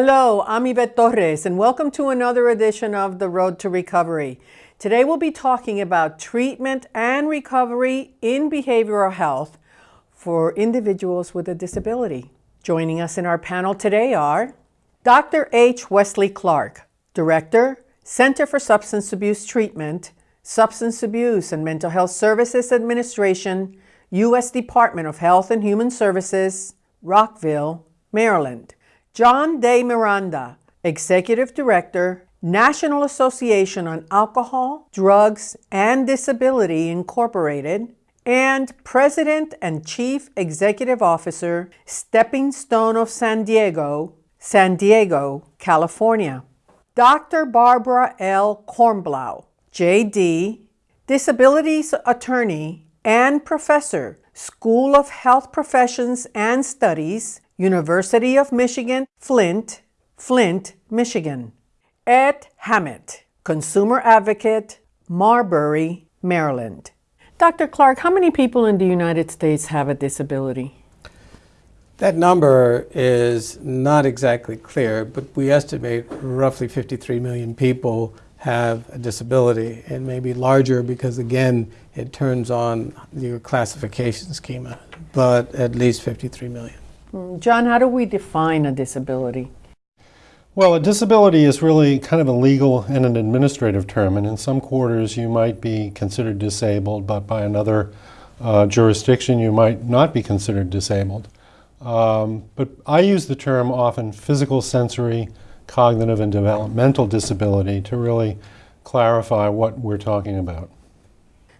Hello, I'm Yvette Torres, and welcome to another edition of The Road to Recovery. Today we'll be talking about treatment and recovery in behavioral health for individuals with a disability. Joining us in our panel today are Dr. H. Westley Clark, Director, Center for Substance Abuse Treatment, Substance Abuse and Mental Health Services Administration, U.S. Department of Health and Human Services, Rockville, Maryland. John De Miranda, Executive Director, National Association on Alcohol, Drugs, and Disability Incorporated, and President and Chief Executive Officer, Stepping Stone of San Diego, San Diego, California. Dr. Barbara L. Kornblau, JD, Disabilities Attorney and Professor, School of Health Professions and Studies, University of Michigan, Flint, Flint, Michigan. Ed Hammett, Consumer Advocate, Marbury, Maryland. Dr. Clark, how many people in the United States have a disability? That number is not exactly clear, but we estimate roughly 53 million people have a disability. It may be larger because, again, it turns on your classification schema, but at least 53 million. John, how do we define a disability? Well, a disability is really kind of a legal and an administrative term, and in some quarters you might be considered disabled, but by another uh, jurisdiction you might not be considered disabled. Um, but I use the term often physical, sensory, cognitive, and developmental disability to really clarify what we're talking about.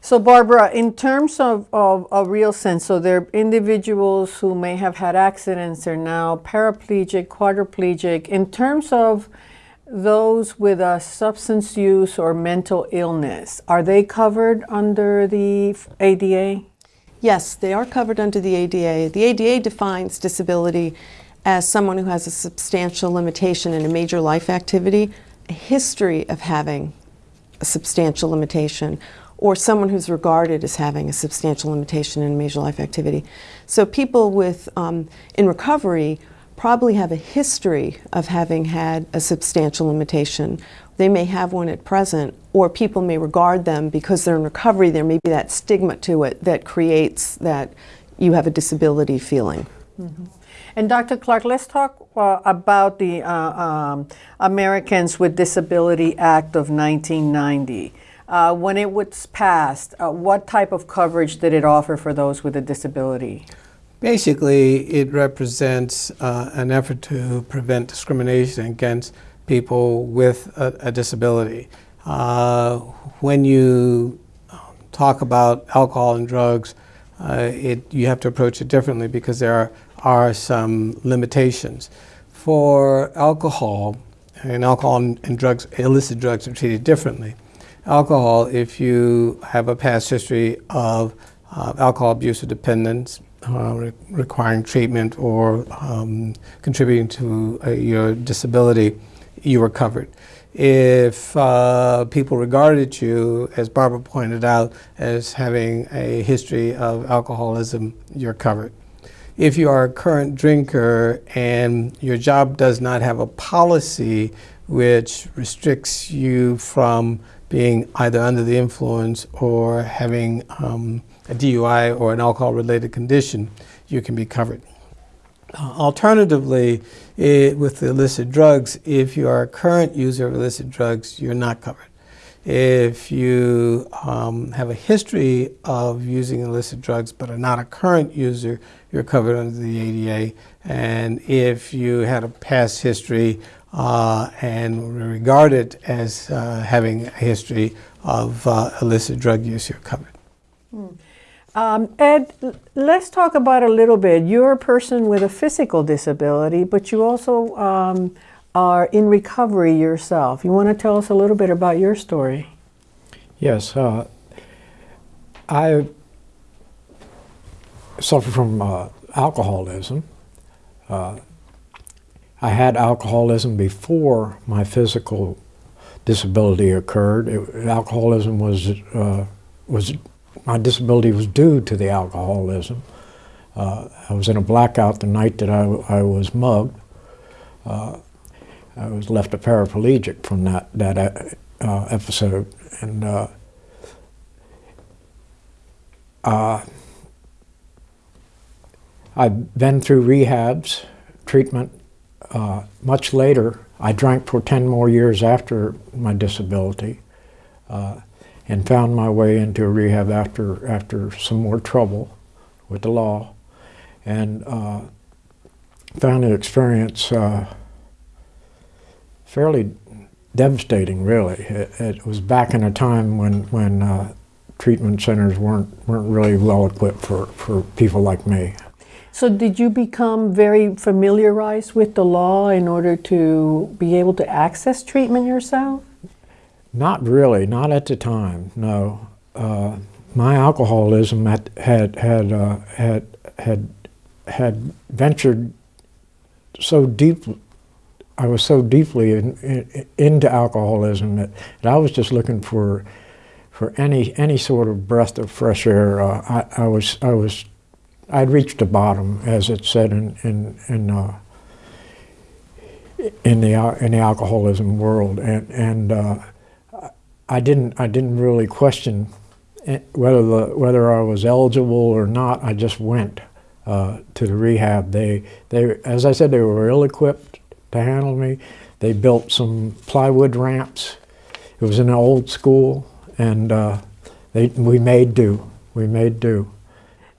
So Barbara, in terms of, of a real sense, so there are individuals who may have had accidents, they're now paraplegic, quadriplegic. In terms of those with a substance use or mental illness, are they covered under the ADA? Yes, they are covered under the ADA. The ADA defines disability as someone who has a substantial limitation in a major life activity, a history of having a substantial limitation, or someone who's regarded as having a substantial limitation in major life activity. So people with um, in recovery probably have a history of having had a substantial limitation. They may have one at present, or people may regard them because they're in recovery, there may be that stigma to it that creates that you have a disability feeling. Mm -hmm. And Dr. Clark, let's talk uh, about the uh, um, Americans with Disability Act of 1990. Uh, when it was passed, uh, what type of coverage did it offer for those with a disability? Basically, it represents uh, an effort to prevent discrimination against people with a, a disability. Uh, when you um, talk about alcohol and drugs, uh, it, you have to approach it differently because there are, are some limitations. For alcohol, and alcohol and, and drugs, illicit drugs are treated differently alcohol if you have a past history of uh, alcohol abuse or dependence uh, re requiring treatment or um, contributing to uh, your disability, you were covered. If uh, people regarded you, as Barbara pointed out, as having a history of alcoholism, you're covered. If you are a current drinker and your job does not have a policy which restricts you from being either under the influence or having um, a DUI or an alcohol-related condition, you can be covered. Uh, alternatively, it, with illicit drugs, if you are a current user of illicit drugs, you're not covered. If you um, have a history of using illicit drugs but are not a current user, you're covered under the ADA. And if you had a past history uh, and regarded as uh, having a history of uh, illicit drug use, you're covered. Hmm. Um, Ed, let's talk about a little bit. You're a person with a physical disability, but you also um, are in recovery yourself. You want to tell us a little bit about your story? Yes. Uh, I suffer from uh, alcoholism. Uh, I had alcoholism before my physical disability occurred. It, alcoholism was, uh, was, my disability was due to the alcoholism. Uh, I was in a blackout the night that I, I was mugged. Uh, I was left a paraplegic from that that uh, episode, and uh, uh, I've been through rehabs, treatment. Uh, much later, I drank for 10 more years after my disability uh, and found my way into rehab after, after some more trouble with the law and uh, found the experience uh, fairly devastating, really. It, it, was back in a time when, when uh, treatment centers weren't, weren't really well equipped for, for people like me. So did you become very familiarized with the law in order to be able to access treatment yourself? Not really, not at the time, no. Uh, my alcoholism had, had, had, uh, had, had, had ventured so deep, I was so deeply in, in, into alcoholism that, that I was just looking for for any any sort of breath of fresh air. Uh, I, I, was I was I'd reached the bottom, as it said in in in, uh, in the in the alcoholism world, and and uh, I didn't I didn't really question whether the whether I was eligible or not. I just went uh, to the rehab. They they as I said they were ill equipped to handle me. They built some plywood ramps. It was an old school and uh, they, we made do. We made do.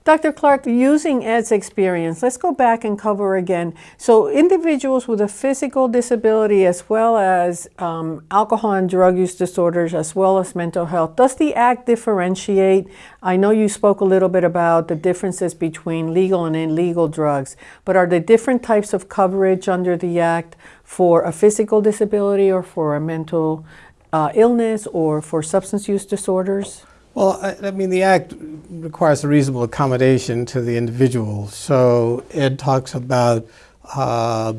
Dr. Clark, using Ed's experience, let's go back and cover again. So, individuals with a physical disability, as well as um, alcohol and drug use disorders, as well as mental health, does the Act differentiate? I know you spoke a little bit about the differences between legal and illegal drugs, but are there different types of coverage under the Act for a physical disability or for a mental uh, illness or for substance use disorders? Well, I, I, mean, the Act requires a reasonable accommodation to the individual. So Ed talks about uh,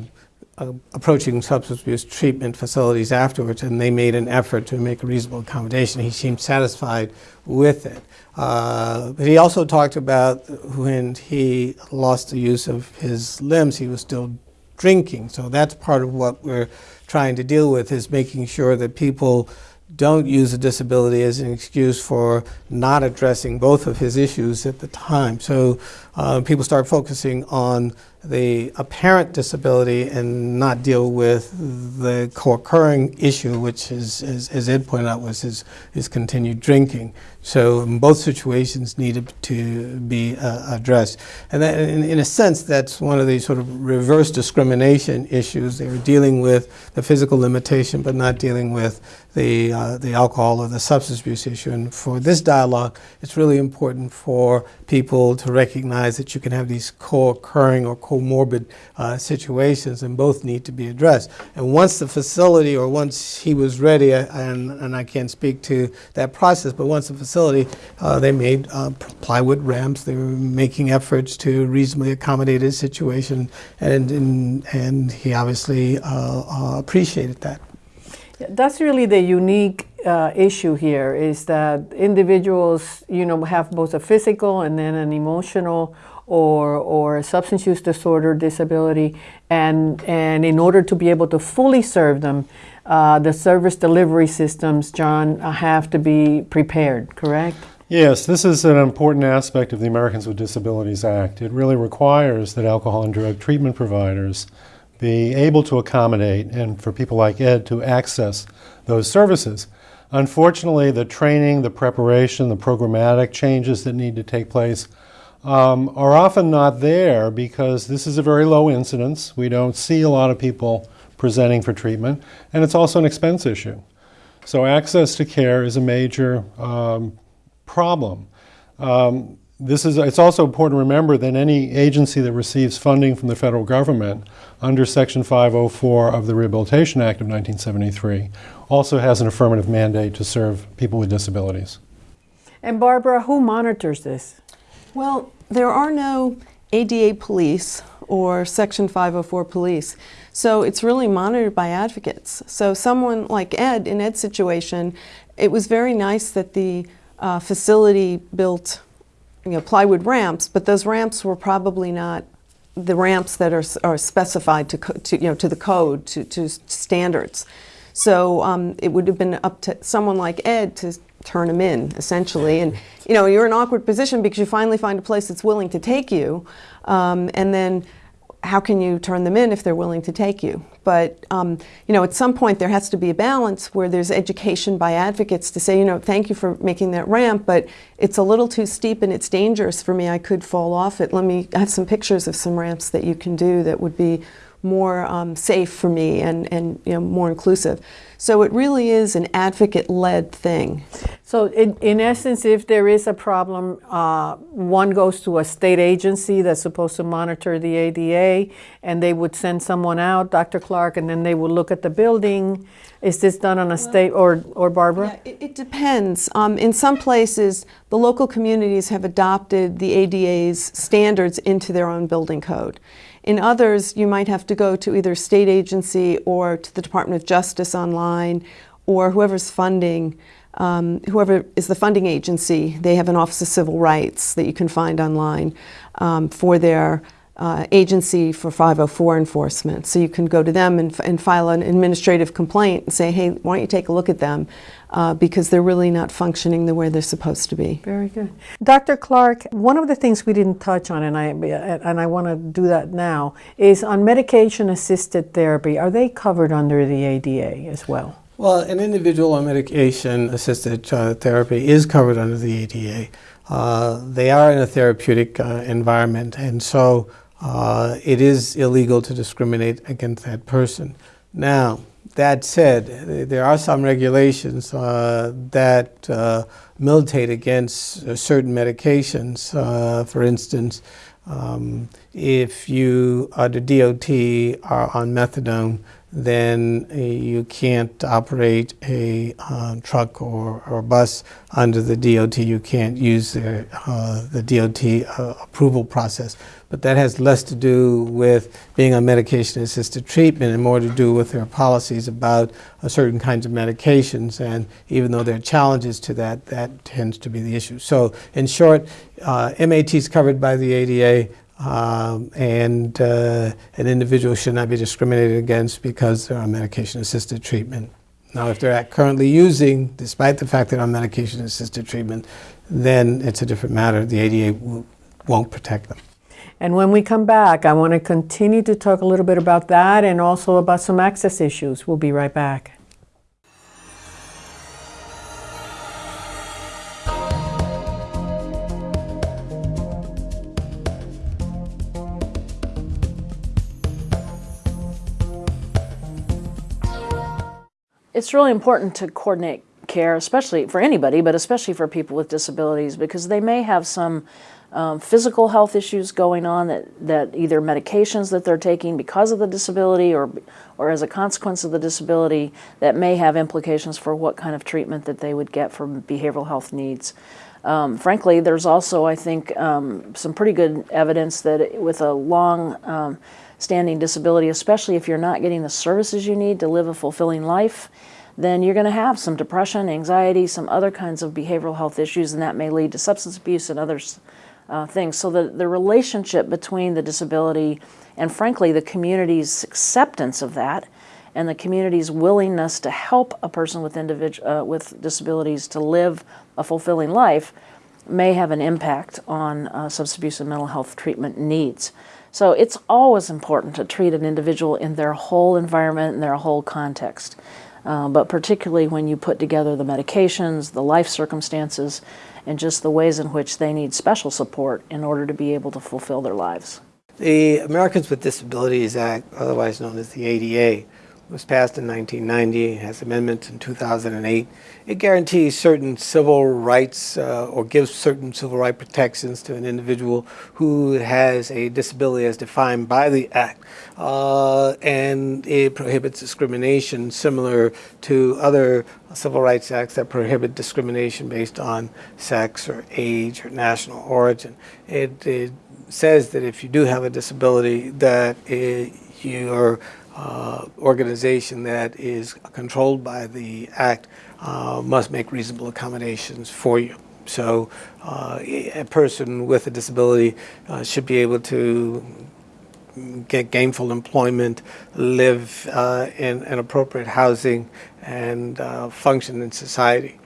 uh, approaching substance abuse treatment facilities afterwards, and they made an effort to make a reasonable accommodation. He seemed satisfied with it. Uh, but he also talked about when he lost the use of his limbs, he was still drinking. So that's part of what we're trying to deal with is making sure that people don't use a disability as an excuse for not addressing both of his issues at the time. So uh, people start focusing on the apparent disability and not deal with the co-occurring issue, which is, as, as Ed pointed out, was his, his continued drinking. So both situations needed to be uh, addressed. And in, in, a sense, that's one of these sort of reverse discrimination issues. They were dealing with the physical limitation, but not dealing with the, uh, the alcohol or the substance abuse issue. And for this dialogue, it's really important for people to recognize that you can have these co-occurring or comorbid uh, situations and both need to be addressed. And once the facility or once he was ready, and, and I can't speak to that process, but once the facility, uh, they made uh, plywood ramps, they were making efforts to reasonably accommodate his situation, and, and, and he obviously uh, uh, appreciated that. That's really the unique uh, issue here is that individuals, you know, have both a physical and then an emotional or, or substance use disorder disability. And, and in order to be able to fully serve them, uh, the service delivery systems, John, uh, have to be prepared, correct? Yes, this is an important aspect of the Americans with Disabilities Act. It really requires that alcohol and drug treatment providers be able to accommodate and for people like Ed to access those services. Unfortunately, the training, the preparation, the programmatic changes that need to take place um, are often not there because this is a very low incidence. We don't see a lot of people presenting for treatment, and it's also an expense issue. So access to care is a major um, problem. Um, this is, it's also important to remember that any agency that receives funding from the federal government under Section 504 of the Rehabilitation Act of 1973 also has an affirmative mandate to serve people with disabilities. And Barbara, who monitors this? Well, there are no ADA police or Section 504 police. So it's really monitored by advocates. So someone like Ed, in Ed's situation, it was very nice that the uh, facility built you know, plywood ramps, but those ramps were probably not the ramps that are, are specified to, to, you know, to the code, to, to standards. So um, it would have been up to someone like Ed to turn them in, essentially. And you know, you're in an awkward position because you finally find a place that's willing to take you, um, and then how can you turn them in if they're willing to take you? But um, you know, at some point there has to be a balance where there's education by advocates to say, you know, thank you for making that ramp, but it's a little too steep and it's dangerous for me. I could fall off it. Let me have some pictures of some ramps that you can do that would be more um, safe for me and, and you know, more inclusive. So it really is an advocate-led thing. So in, in essence, if there is a problem, uh, one goes to a state agency that's supposed to monitor the ADA, and they would send someone out, Dr. Clark, and then they would look at the building. Is this done on a state, or, or Barbara? Yeah, it, it depends. Um, in some places, the local communities have adopted the ADA's standards into their own building code. In others, you might have to go to either state agency or to the Department of Justice online or whoever's funding. Um, whoever is the funding agency, they have an Office of Civil Rights that you can find online um, for their uh, agency for 504 enforcement. So you can go to them and, and file an administrative complaint and say, hey, why don't you take a look at them uh, because they're really not functioning the way they're supposed to be. Very good. Dr. Clark, one of the things we didn't touch on, and I, and I want to do that now, is on medication assisted therapy. Are they covered under the ADA as well? Well, an individual on medication assisted uh, therapy is covered under the ADA. Uh, they are in a therapeutic uh, environment, and so uh, it is illegal to discriminate against that person. Now, that said, there are some regulations uh, that uh, militate against certain medications. Uh, for instance, um, if you, are the DOT, are on methadone, then uh, you can't operate a uh, truck or, or bus under the DOT. You can't use the, uh, the DOT uh, approval process. But that has less to do with being on medication assisted treatment and more to do with their policies about uh, certain kinds of medications. And even though there are challenges to that, that tends to be the issue. So, in short, MAT is covered by the ADA. Um, and uh, an individual should not be discriminated against because they're on medication assisted treatment. Now, if they're currently using, despite the fact that they're on medication assisted treatment, then it's a different matter. The ADA won't protect them. And when we come back, I want to continue to talk a little bit about that and also about some access issues. We'll be right back. It's really important to coordinate care, especially for anybody, but especially for people with disabilities, because they may have some um, physical health issues going on that, that either medications that they're taking because of the disability or, or as a consequence of the disability that may have implications for what kind of treatment that they would get for behavioral health needs. Um, frankly, there's also, I think, um, some pretty good evidence that with a long um, standing disability, especially if you're not getting the services you need to live a fulfilling life, then you're going to have some depression, anxiety, some other kinds of behavioral health issues, and that may lead to substance abuse and other uh, things. So the, the relationship between the disability and, frankly, the community's acceptance of that and the community's willingness to help a person with, individu- uh, with disabilities to live a fulfilling life may have an impact on uh, substance abuse and mental health treatment needs. So it's always important to treat an individual in their whole environment and their whole context. Uh, but particularly when you put together the medications, the life circumstances, and just the ways in which they need special support in order to be able to fulfill their lives. The Americans with Disabilities Act, otherwise known as the ADA, was passed in 1990, has amendments in 2008. It guarantees certain civil rights uh, or gives certain civil right protections to an individual who has a disability as defined by the Act. Uh, and it prohibits discrimination similar to other civil rights acts that prohibit discrimination based on sex or age or national origin. It, it says that if you do have a disability, that your uh, organization that is controlled by the act uh, must make reasonable accommodations for you. So uh, a person with a disability uh, should be able to get gainful employment, live uh, in, in appropriate housing, and uh, function in society.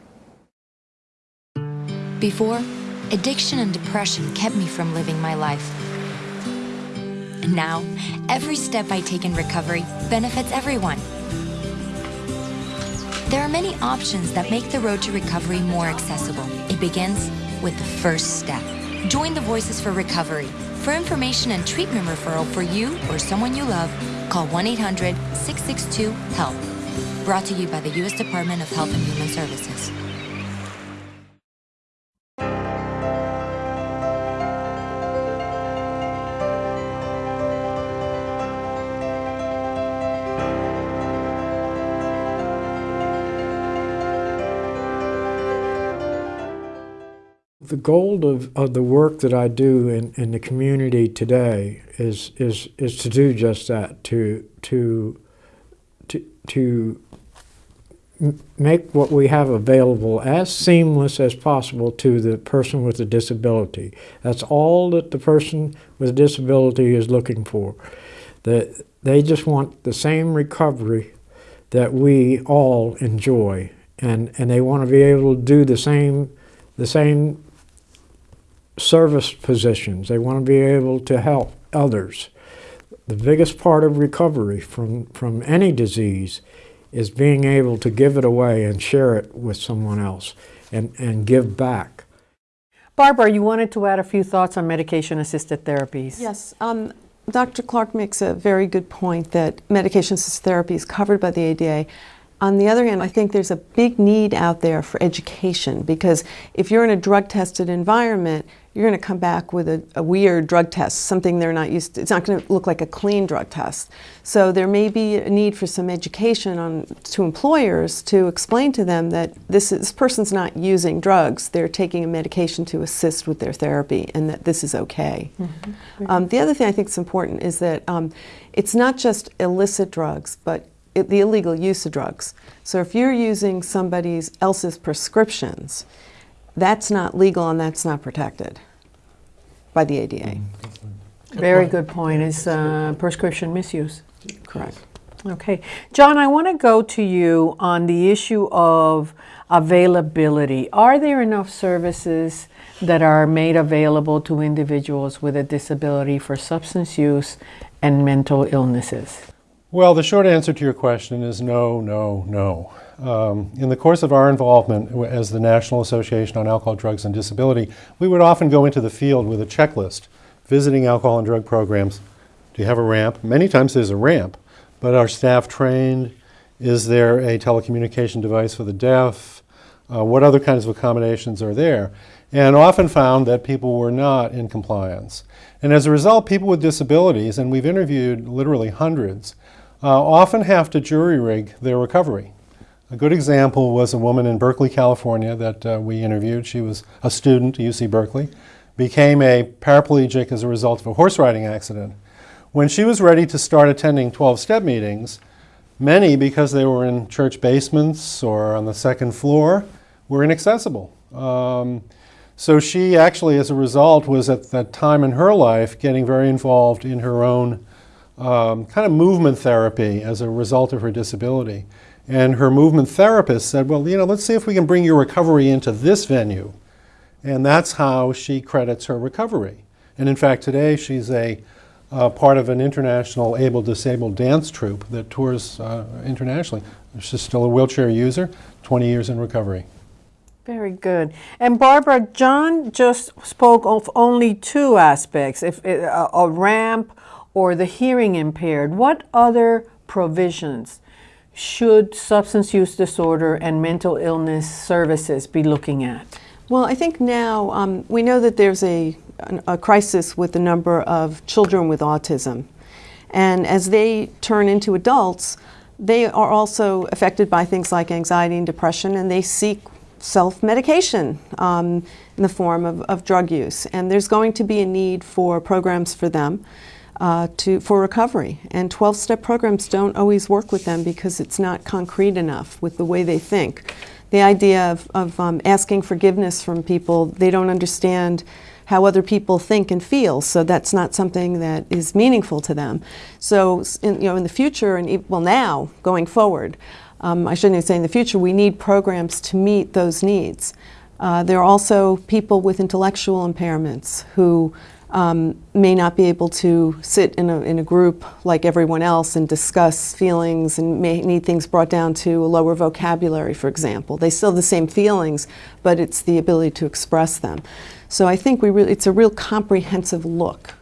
Before, addiction and depression kept me from living my life. And now, every step I take in recovery benefits everyone. There are many options that make the road to recovery more accessible. It begins with the first step. Join the Voices for Recovery. For information and treatment referral for you or someone you love, call 1 800 662 HELP. Brought to you by the U.S. Department of Health and Human Services. Goal of, of the work that I do in, in the community today is, is, is to do just that, to, to, to, to make what we have available as seamless as possible to the person with a disability. That's all that the person with a disability is looking for. That they just want the same recovery that we all enjoy, and, and they want to be able to do the same the same service positions. They want to be able to help others. The biggest part of recovery from, from any disease is being able to give it away and share it with someone else and, and give back. Barbara, you wanted to add a few thoughts on medication assisted therapies. Yes, um, Dr. Clark makes a very good point that medication assisted therapy is covered by the ADA. On the other hand, I think there's a big need out there for education because if you're in a drug tested environment, you're going to come back with a, a, weird drug test, something they're not used to. It's not going to look like a clean drug test. So there may be a need for some education on to employers to explain to them that this, is, this person's not using drugs. They're taking a medication to assist with their therapy and that this is okay. Mm-hmm. Um, the other thing I think is important is that um, it's not just illicit drugs, but it, the illegal use of drugs. So if you're using somebody else's prescriptions, that's not legal and that's not protected by the ADA. Very good point. Is uh, prescription misuse. Correct. Okay. John, I want to go to you on the issue of availability. Are there enough services that are made available to individuals with a disability for substance use and mental illnesses? Well, the short answer to your question is no, no, no. Um, in the course of our involvement as the National Association on Alcohol, Drugs, and Disability, we would often go into the field with a checklist, visiting alcohol and drug programs. Do you have a ramp? Many times there's a ramp, but are staff trained? Is there a telecommunication device for the deaf? Uh, what other kinds of accommodations are there? And often found that people were not in compliance. And as a result, people with disabilities, and we've interviewed literally hundreds, uh, often have to jury rig their recovery. A good example was a woman in Berkeley, California that uh, we interviewed. She was a student at UC Berkeley, became a paraplegic as a result of a horse riding accident. When she was ready to start attending 12 step meetings, many, because they were in church basements or on the second floor, were inaccessible. Um, so she actually, as a result, was at that time in her life getting very involved in her own um, kind of movement therapy as a result of her disability. And her movement therapist said, well, you know, let's see if we can bring your recovery into this venue. And that's how she credits her recovery. And in fact, today she's a uh, part of an international able disabled dance troupe that tours uh, internationally. She's still a wheelchair user, 20 years in recovery. Very good. And Barbara, John just spoke of only two aspects if a, a ramp or the hearing impaired. What other provisions should substance use disorder and mental illness services be looking at? Well, I think now um, we know that there's a, a crisis with the number of children with autism. And as they turn into adults, they are also affected by things like anxiety and depression, and they seek self medication um, in the form of, of drug use. And there's going to be a need for programs for them uh, to, for recovery. And 12 step programs don't always work with them because it's not concrete enough with the way they think. The idea of, of um, asking forgiveness from people, they don't understand how other people think and feel. So that's not something that is meaningful to them. So in, you know, in the future, and well now going forward, um, I shouldn't even say in the future, we need programs to meet those needs. Uh, there are also people with intellectual impairments who um, may not be able to sit in a, in a group like everyone else and discuss feelings and may need things brought down to a lower vocabulary, for example. They still have the same feelings, but it's the ability to express them. So I think we it's a real comprehensive look.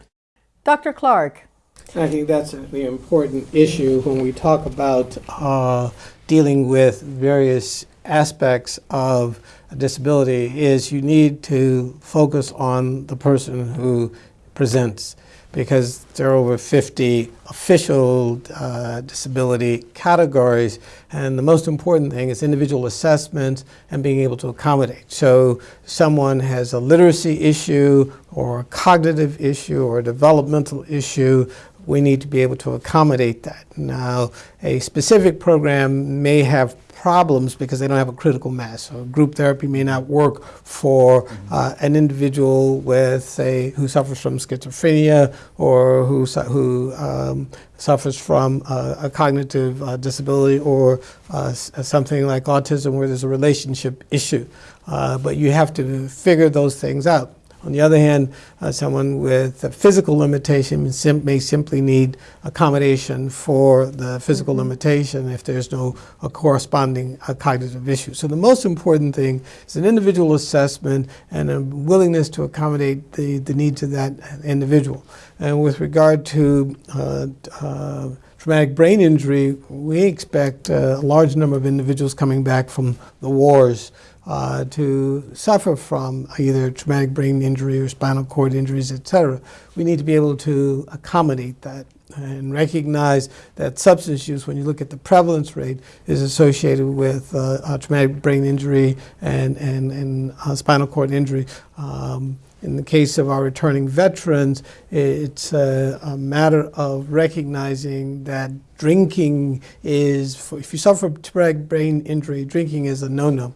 Dr. Clark, I think that's a important issue when we talk about uh, dealing with various aspects of disability is you need to focus on the person who presents because there are over 50 official uh, disability categories and the most important thing is individual assessment and being able to accommodate. So someone has a literacy issue or a cognitive issue or a developmental issue we need to be able to accommodate that. Now, a specific program may have problems because they don't have a critical mass. So group therapy may not work for uh, an individual with, say, who suffers from schizophrenia or who, su- who um, suffers from uh, a cognitive uh, disability or uh, something like autism where there's a relationship issue. Uh, but you have to figure those things out. On the other hand, uh, someone with a physical limitation sim- may simply need accommodation for the physical limitation if there's no uh, corresponding uh, cognitive issue. So the most important thing is an individual assessment and a willingness to accommodate the, the needs of that individual. And with regard to uh, uh, traumatic brain injury, we expect uh, a large number of individuals coming back from the wars uh, to suffer from either traumatic brain injury or spinal cord injuries, et cetera. We need to be able to accommodate that and recognize that substance use, when you look at the prevalence rate, is associated with uh, traumatic brain injury and, and, and spinal cord injury. Um, in the case of our returning veterans, it's a, a matter of recognizing that drinking is, if you suffer traumatic brain injury, drinking is a no-no.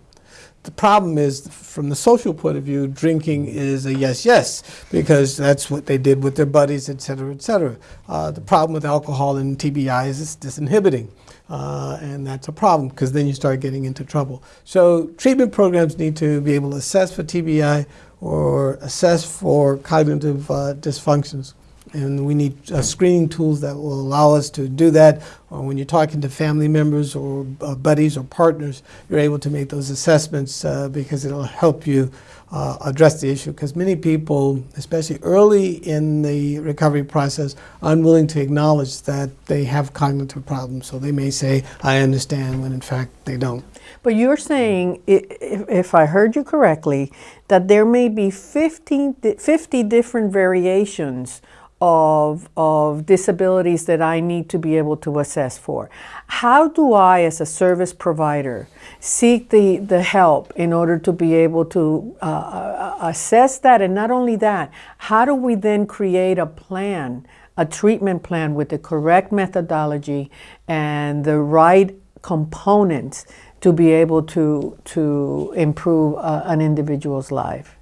The problem is, from the social point of view, drinking is a yes, yes, because that's what they did with their buddies, et cetera, et cetera. Uh, the problem with alcohol and TBI is it's disinhibiting. Uh, and that's a problem because then you start getting into trouble. So treatment programs need to be able to assess for TBI or assess for cognitive uh, dysfunctions. And we need uh, screening tools that will allow us to do that. Or when you're talking to family members or uh, buddies or partners, you're able to make those assessments uh, because it'll help you uh, address the issue. Because many people, especially early in the recovery process, are unwilling to acknowledge that they have cognitive problems. So they may say, I understand, when in fact they don't. but you're saying, if, I heard you correctly, that there may be 15, 50 different variations of, of disabilities that I need to be able to assess for. How do I, as a service provider, seek the, the help in order to be able to uh, uh, assess that? And not only that, how do we then create a plan, a treatment plan with the correct methodology and the right components to be able to, to improve uh, an individual's life?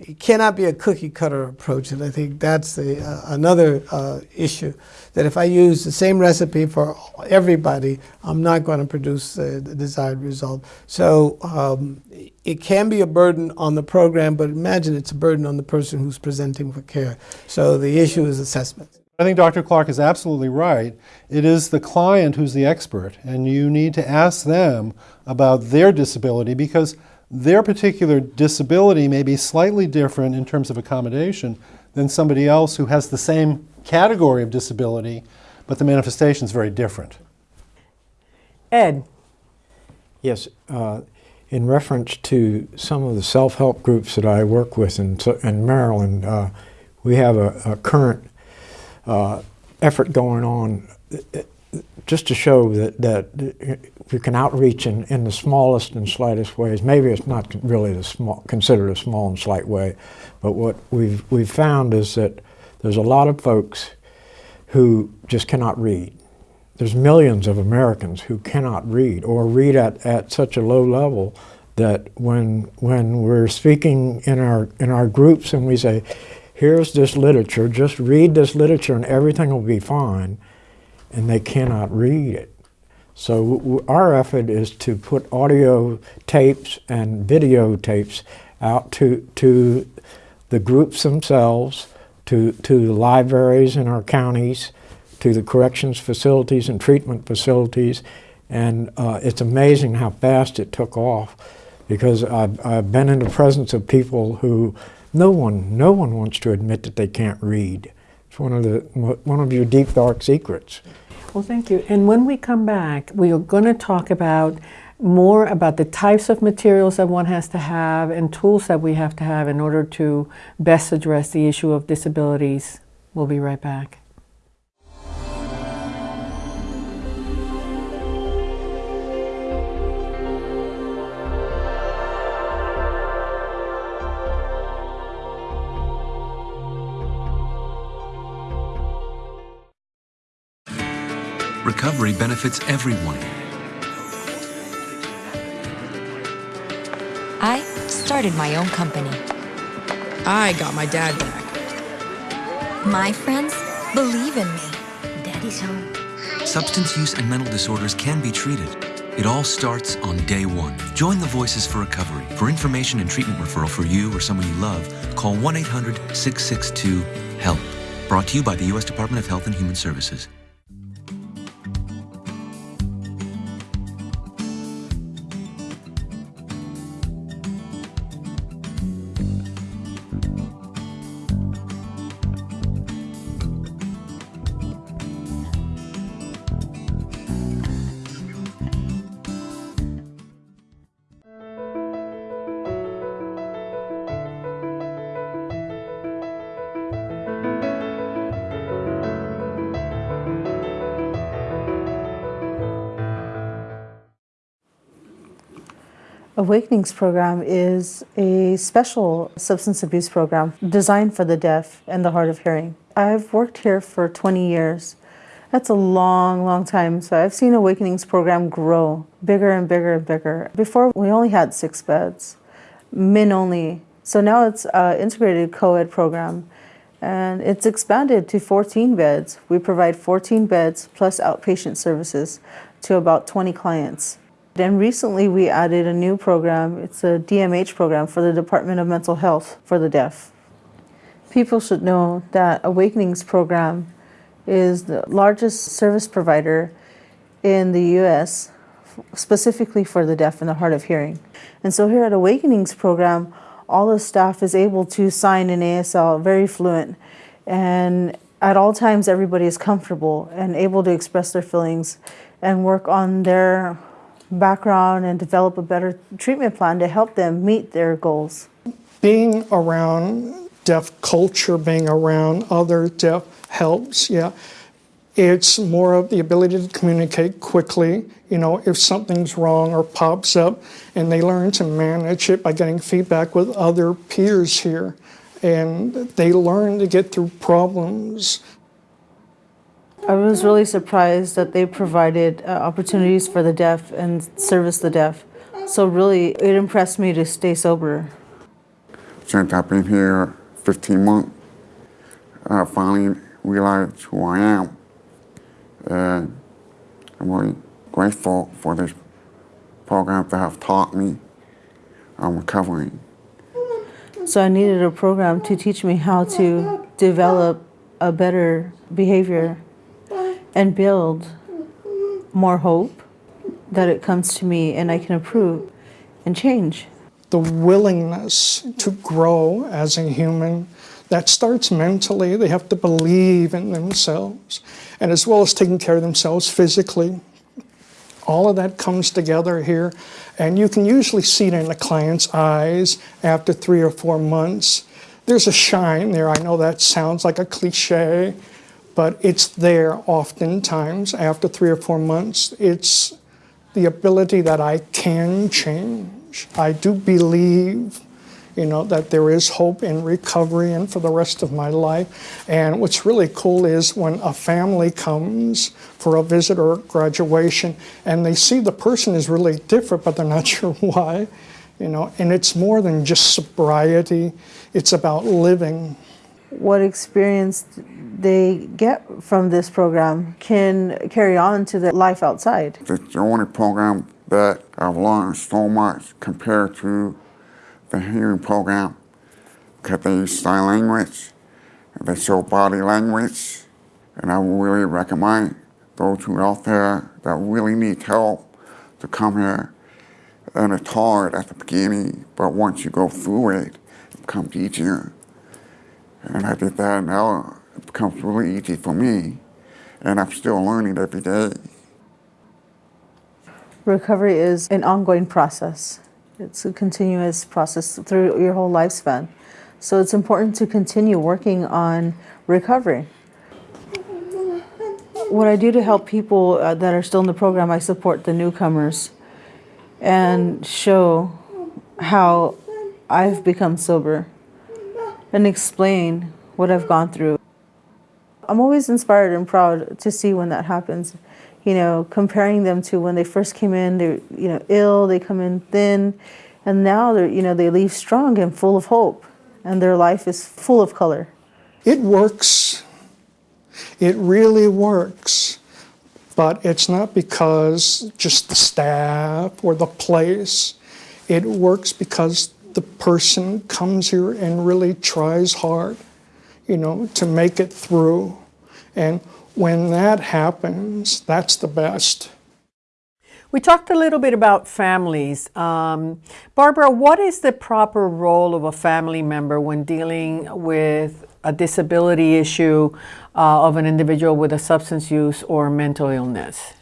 It cannot be a cookie cutter approach, and I think that's the, uh, another uh, issue. That if I use the same recipe for everybody, I'm not going to produce uh, the desired result. So um, it can be a burden on the program, but imagine it's a burden on the person who's presenting for care. So the issue is assessment. I think Dr. Clark is absolutely right. It is the client who's the expert, and you need to ask them about their disability because their particular disability may be slightly different in terms of accommodation than somebody else who has the same category of disability, but the manifestation is very different. Ed, Yes, uh, in reference to some of the self-help groups that I work with in, in Maryland, uh, we have a, a current uh, effort going on uh, just to show that, that we can outreach in, in the smallest and slightest ways. Maybe it's not really the small, considered a small and slight way, but what we've, we've found is that there's a lot of folks who just cannot read. There's millions of Americans who cannot read or read at, at such a low level that when when we're speaking in our in our groups and we say, "Here's this literature. Just read this literature, and everything will be fine," and they cannot read it. So our effort is to put audio tapes and video tapes out to to the groups themselves, to to the libraries in our counties, to the corrections facilities and treatment facilities, and uh, it's amazing how fast it took off because I've, I've been in the presence of people who no one no one wants to admit that they can't read. It's one of the one of your deep dark secrets. Well, thank you. And when we come back, we are going to talk about more about the types of materials that one has to have and tools that we have to have in order to best address the issue of disabilities. We'll be right back. Recovery benefits everyone. I started my own company. I got my dad back. My friends believe in me. Daddy's home. Substance use and mental disorders can be treated. It all starts on day one. Join the Voices for Recovery. For information and treatment referral for you or someone you love, call 1 800 662 HELP. Brought to you by the U.S. Department of Health and Human Services. Awakenings program is a special substance abuse program designed for the deaf and the hard of hearing. I've worked here for 20 years. That's a long, long time. So I've seen Awakenings program grow bigger and bigger and bigger. Before, we only had six beds, men only. So now it's an integrated co-ed program and it's expanded to 14 beds. We provide 14 beds plus outpatient services to about 20 clients. Then recently we added a new program. It's a DMH program for the Department of Mental Health for the deaf. People should know that Awakenings program is the largest service provider in the US specifically for the deaf and the hard of hearing. And so here at Awakenings program, all the staff is able to sign in ASL very fluent and at all times everybody is comfortable and able to express their feelings and work on their background and develop a better treatment plan to help them meet their goals. Being around deaf culture, being around other deaf helps, yeah. It's more of the ability to communicate quickly, you know, if something's wrong or pops up, and they learn to manage it by getting feedback with other peers here. And they learn to get through problems I was really surprised that they provided uh, opportunities for the deaf and service the deaf. So really, it impressed me to stay sober. Since I've been here 15 months, I finally realized who I am. And I'm really grateful for this program that have taught me I'm recovering. So I needed a program to teach me how to develop a better behavior and build more hope that it comes to me and I can improve and change. The willingness to grow as a human, that starts mentally. They have to believe in themselves, and as well as taking care of themselves physically. All of that comes together here, and you can usually see it in the client's eyes after three or four months. There's a shine there. I know that sounds like a cliche, but it's there oftentimes after three or four months. It's the ability that I can change. I do believe, you know, that there is hope in recovery and for the rest of my life. And what's really cool is when a family comes for a visit or graduation and they see the person is really different, but they're not sure why. you know, and it's more than just sobriety, it's about living. What experience they get from this program can carry on to their life outside. It's the only program that I've learned so much compared to the hearing program because they use sign language, they show body language, and I really recommend those who are out there that really need help to come here. And it's hard at the beginning, but once you go through it, it becomes easier. And I did that, now becomes really easy for me, and I'm still learning every day. Recovery is an ongoing process. It's a continuous process through your whole lifespan. So it's important to continue working on recovery. What I do to help people uh, that are still in the program, I support the newcomers and show how I've become sober and explain what I've gone through. I'm always inspired and proud to see when that happens. You know, comparing them to when they first came in, they're you know ill, they come in thin, and now they're you know they leave strong and full of hope, and their life is full of color. It works. It really works. But it's not because just the staff or the place. It works because the person comes here and really tries hard, you know, to make it through. And when that happens, that's the best. We talked a little bit about families. Um, Barbara, what is the proper role of a family member when dealing with a disability issue uh, of an individual with a substance use or mental illness?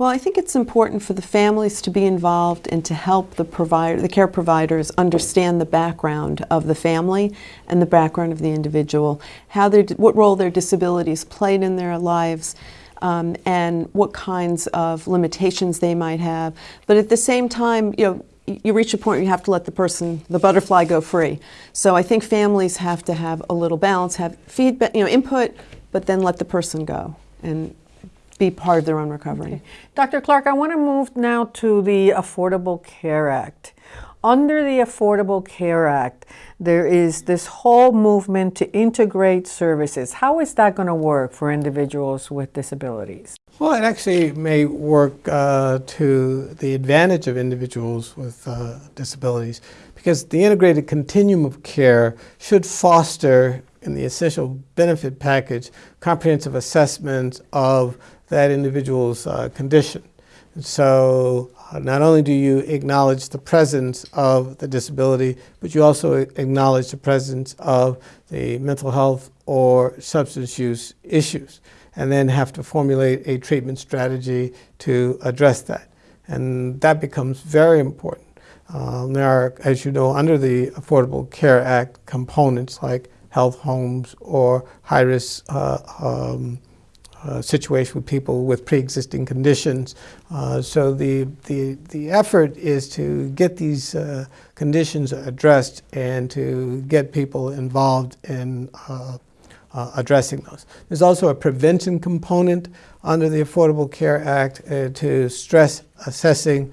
Well, I think it's important for the families to be involved and to help the provider, the care providers understand the background of the family and the background of the individual, how their, what role their disabilities played in their lives, um, and what kinds of limitations they might have. But at the same time, you know, you reach a point where you have to let the person, the butterfly, go free. So I think families have to have a little balance, have feedback, you know, input, but then let the person go and be part of their own recovery. Okay. Dr. Clark, I want to move now to the Affordable Care Act. Under the Affordable Care Act, there is this whole movement to integrate services. How is that going to work for individuals with disabilities? Well, it actually may work uh, to the advantage of individuals with uh, disabilities because the integrated continuum of care should foster in the essential benefit package comprehensive assessment of that individual's uh, condition. So uh, not only do you acknowledge the presence of the disability, but you also acknowledge the presence of the mental health or substance use issues, and then have to formulate a treatment strategy to address that. And that becomes very important. Um, there are, as you know, under the Affordable Care Act, components like health homes or high-risk uh, um, uh, situation with people with pre-existing conditions. Uh, so the, the, the effort is to get these uh, conditions addressed and to get people involved in uh, uh, addressing those. There's also a prevention component under the Affordable Care Act to stress assessing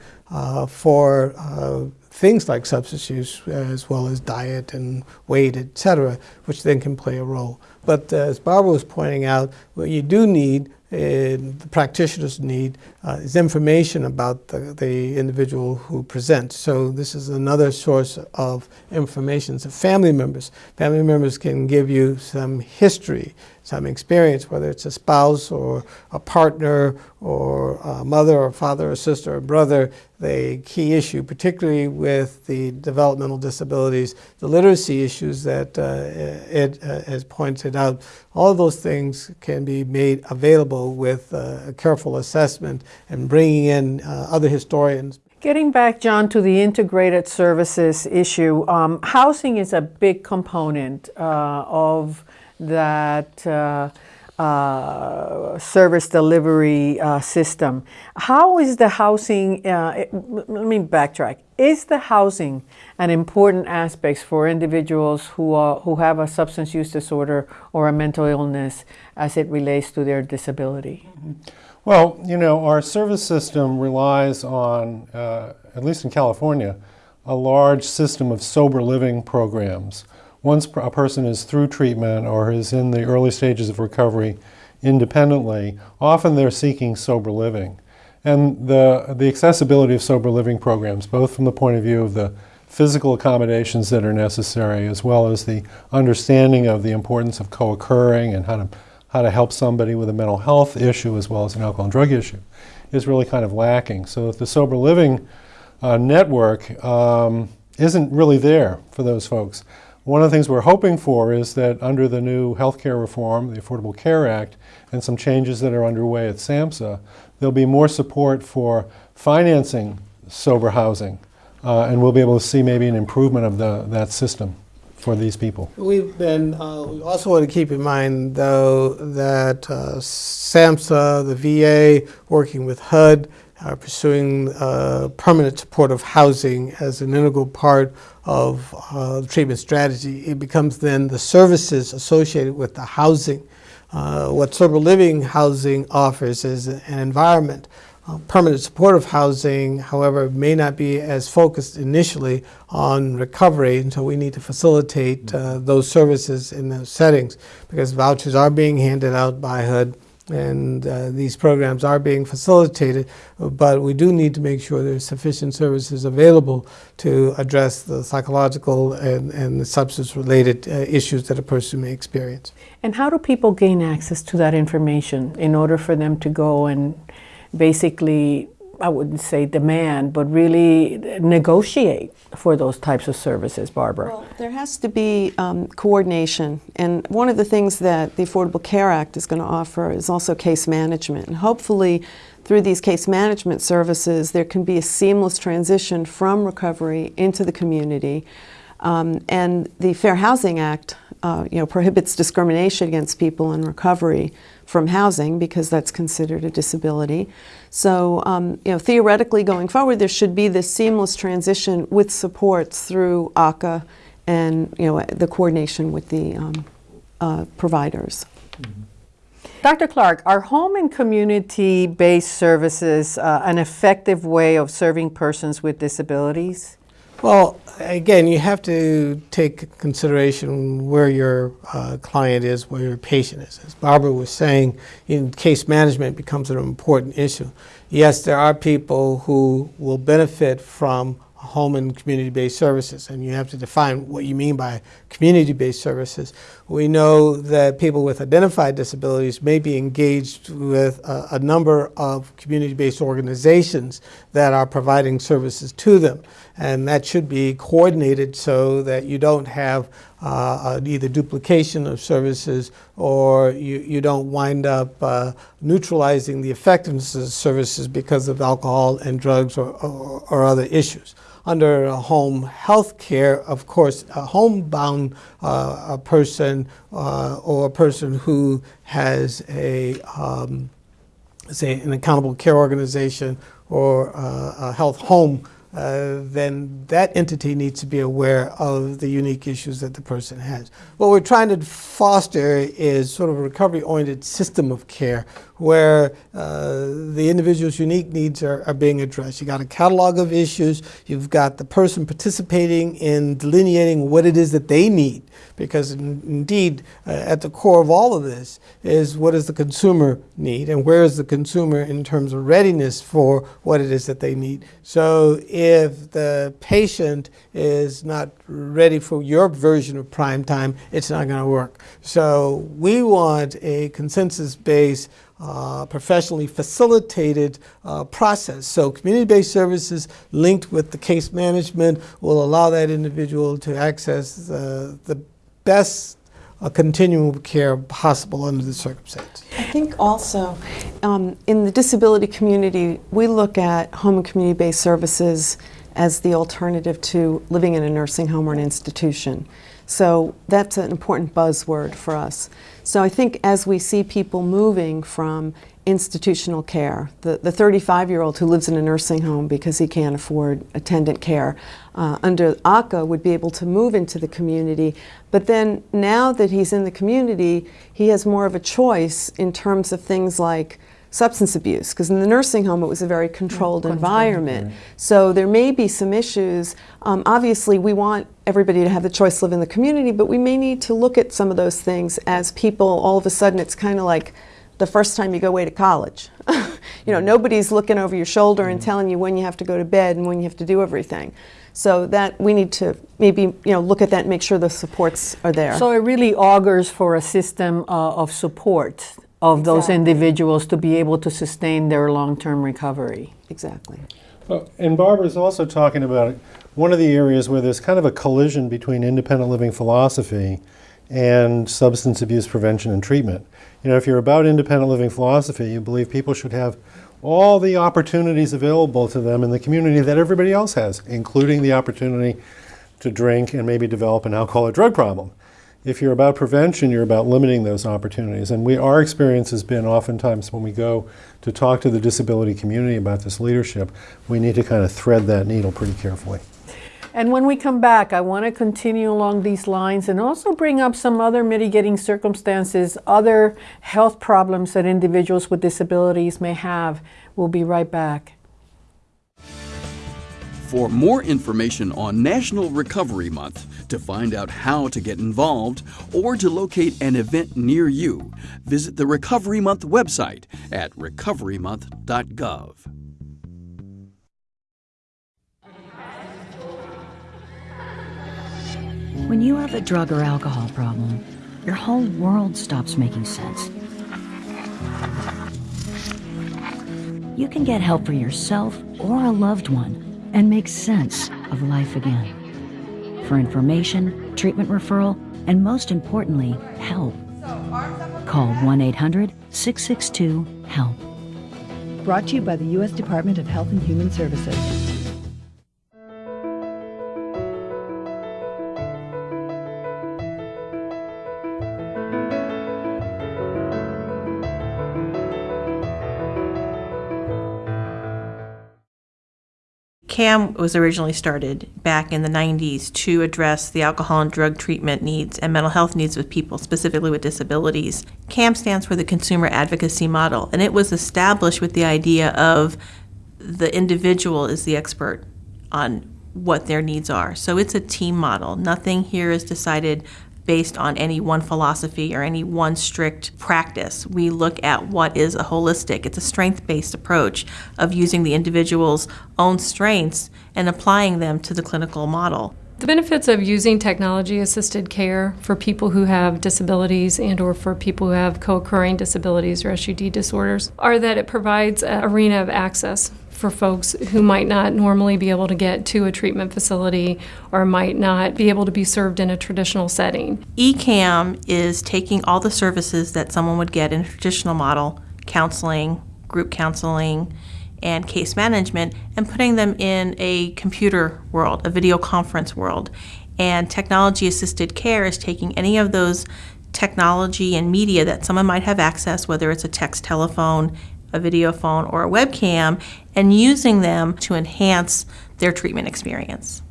for things like substance use as well as diet and weight, et cetera, which then can play a role. But uh, as Barbara was pointing out, what you do need and the practitioners need uh, is information about the, the, individual who presents. So this is another source of information. So family members, family members can give you some history, some experience, whether it's a spouse or a partner or a mother or father or sister or brother, the key issue, particularly with the developmental disabilities, the literacy issues that uh, Ed uh, has pointed out, all those things can be made available with uh, a careful assessment and bringing in uh, other historians. Getting back, John, to the integrated services issue, um, housing is a big component uh, of that uh, uh, service delivery uh, system. How is the housing, uh, it, let me backtrack, is the housing an important aspect for individuals who, are, who have a substance use disorder or a mental illness as it relates to their disability? Well, you know, our service system relies on, uh, at least in California, a large system of sober living programs. Once a person is through treatment or is in the early stages of recovery independently, often they're seeking sober living. And the, the accessibility of sober living programs, both from the point of view of the physical accommodations that are necessary, as well as the understanding of the importance of co-occurring and how to, how to help somebody with a mental health issue as well as an alcohol and drug issue, is really kind of lacking. So the sober living uh, network um, isn't really there for those folks. One of the things we're hoping for is that under the new healthcare reform, the Affordable Care Act, and some changes that are underway at SAMHSA, there'll be more support for financing sober housing uh, and we'll be able to see maybe an improvement of the, that system for these people. We've been, uh, we also want to keep in mind, though, that uh, SAMHSA, the VA, working with HUD, are pursuing uh, permanent supportive housing as an integral part of uh, treatment strategy. It becomes then the services associated with the housing. Uh, what sober living housing offers is an environment uh, permanent supportive housing, however, may not be as focused initially on recovery, and so we need to facilitate uh, those services in those settings because vouchers are being handed out by HUD and uh, these programs are being facilitated, but we do need to make sure there's sufficient services available to address the psychological and, and the substance-related uh, issues that a person may experience. And how do people gain access to that information in order for them to go and basically, I wouldn't say demand, but really negotiate for those types of services, Barbara? Well, there has to be um, coordination. And one of the things that the Affordable Care Act is going to offer is also case management. And hopefully, through these case management services, there can be a seamless transition from recovery into the community. Um, and the Fair Housing Act, uh, you know, prohibits discrimination against people in recovery from housing because that's considered a disability. So, um, you know, theoretically going forward, there should be this seamless transition with supports through ACA and, you know, the coordination with the um, uh, providers. Dr. Clark, are home and community-based services uh, an effective way of serving persons with disabilities? Well, again, you have to take consideration where your uh, client is, where your patient is. As Barbara was saying, in case management becomes an important issue. Yes, there are people who will benefit from home and community-based services, and you have to define what you mean by community-based services. We know that people with identified disabilities may be engaged with a, a number of community-based organizations that are providing services to them, and that should be coordinated so that you don't have uh, either duplication of services or you, you don't wind up uh, neutralizing the effectiveness of services because of alcohol and drugs or, or, or other issues. Under home health care, of course, a homebound uh, a person uh, or a person who has a, um, say, an accountable care organization or uh, a health home uh, then that entity needs to be aware of the unique issues that the person has. What we're trying to foster is sort of a recovery-oriented system of care where uh, the individual's unique needs are, are being addressed. You've got a catalog of issues, you've got the person participating in delineating what it is that they need because in, indeed uh, at the core of all of this is what does the consumer need and where is the consumer in terms of readiness for what it is that they need. So if the patient is not ready for your version of prime time, it's not going to work. So we want a consensus-based uh, professionally facilitated uh, process. So community-based services linked with the case management will allow that individual to access uh, the best uh, continuum of care possible under the circumstances. I think also um, in the disability community, we look at home and community-based services as the alternative to living in a nursing home or an institution. So that's an important buzzword for us. So I think as we see people moving from institutional care, the 35-year-old who lives in a nursing home because he can't afford attendant care, uh, under ACA would be able to move into the community. But then now that he's in the community, he has more of a choice in terms of things like substance abuse because in the nursing home it was a very controlled environment. So there may be some issues. Um, obviously, we want everybody to have the choice to live in the community, but we may need to look at some of those things as people all of a sudden it's kind of like the first time you go away to college. you know, nobody's looking over your shoulder and telling you when you have to go to bed and when you have to do everything. So that we need to maybe you know look at that and make sure the supports are there. So it really augurs for a system uh, of support of those individuals to be able to sustain their long-term recovery. exactly. Well, And Barbara's also talking about one of the areas where there's kind of a collision between independent living philosophy and substance abuse prevention and treatment. You know, if you're about independent living philosophy, you believe people should have all the opportunities available to them in the community that everybody else has, including the opportunity to drink and maybe develop an alcohol or drug problem. If you're about prevention, you're about limiting those opportunities. And we, our experience has been oftentimes when we go to talk to the disability community about this leadership, we need to kind of thread that needle pretty carefully. And when we come back, I want to continue along these lines and also bring up some other mitigating circumstances, other health problems that individuals with disabilities may have. We'll be right back. For more information on National Recovery Month, to find out how to get involved, or to locate an event near you, visit the Recovery Month website at recoverymonth.gov. When you have a drug or alcohol problem, your whole world stops making sense. You can get help for yourself or a loved one and make sense of life again. For information, treatment referral, and most importantly, help, call 1 800 662 HELP. Brought to you by the U.S. Department of Health and Human Services. CAM was originally started back in the 90s to address the alcohol and drug treatment needs and mental health needs of people, specifically with disabilities. CAM stands for the Consumer Advocacy Model, and it was established with the idea of the individual is the expert on what their needs are. So it's a team model. Nothing here is decided based on any one philosophy or any one strict practice. We look at what is a holistic, it's a strength based approach of using the individual's own strengths and applying them to the clinical model. The benefits of using technology assisted care for people who have disabilities and or for people who have co-occurring disabilities or SUD disorders are that it provides an arena of access for folks who might not normally be able to get to a treatment facility or might not be able to be served in a traditional setting. ECAM is taking all the services that someone would get in a traditional model, counseling, group counseling, and case management, and putting them in a computer world, a video conference world. And technology assisted care is taking any of those technology and media that someone might have access, whether it's a text telephone, a video phone, or a webcam, and using them to enhance their treatment experience.